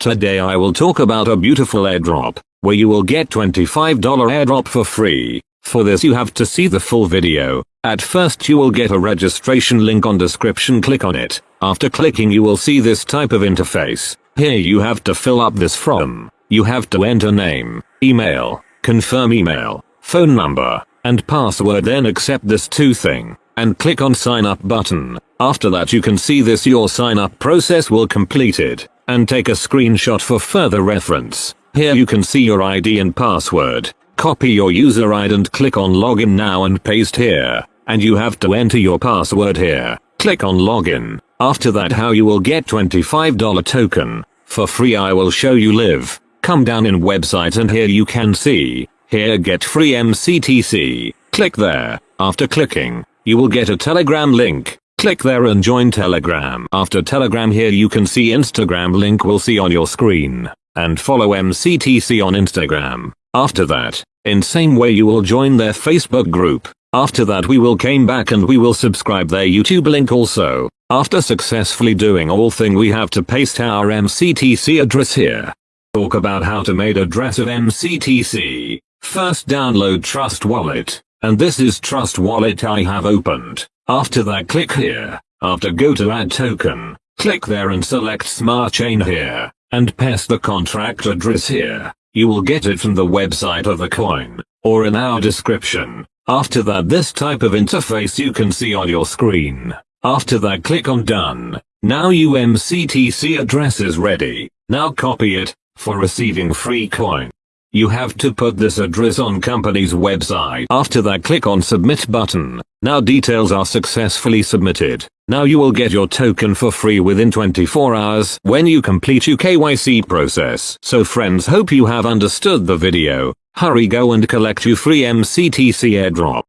Today I will talk about a beautiful airdrop, where you will get $25 airdrop for free. For this you have to see the full video. At first you will get a registration link on description click on it. After clicking you will see this type of interface. Here you have to fill up this form. You have to enter name, email, confirm email, phone number, and password then accept this two thing, and click on sign up button. After that you can see this your sign up process will completed and take a screenshot for further reference. Here you can see your ID and password. Copy your user ID and click on login now and paste here. And you have to enter your password here. Click on login. After that how you will get $25 token. For free I will show you live. Come down in website and here you can see. Here get free MCTC. Click there. After clicking, you will get a telegram link. Click there and join Telegram. After Telegram here you can see Instagram link will see on your screen. And follow MCTC on Instagram. After that, in same way you will join their Facebook group. After that we will came back and we will subscribe their YouTube link also. After successfully doing all thing we have to paste our MCTC address here. Talk about how to made address of MCTC. First download Trust Wallet. And this is Trust Wallet I have opened. After that click here. After go to add token. Click there and select smart chain here. And paste the contract address here. You will get it from the website of the coin. Or in our description. After that this type of interface you can see on your screen. After that click on done. Now UMCTC address is ready. Now copy it, for receiving free coin. You have to put this address on company's website. After that click on submit button. Now details are successfully submitted. Now you will get your token for free within 24 hours when you complete your KYC process. So friends hope you have understood the video. Hurry go and collect your free MCTC airdrop.